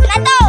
难道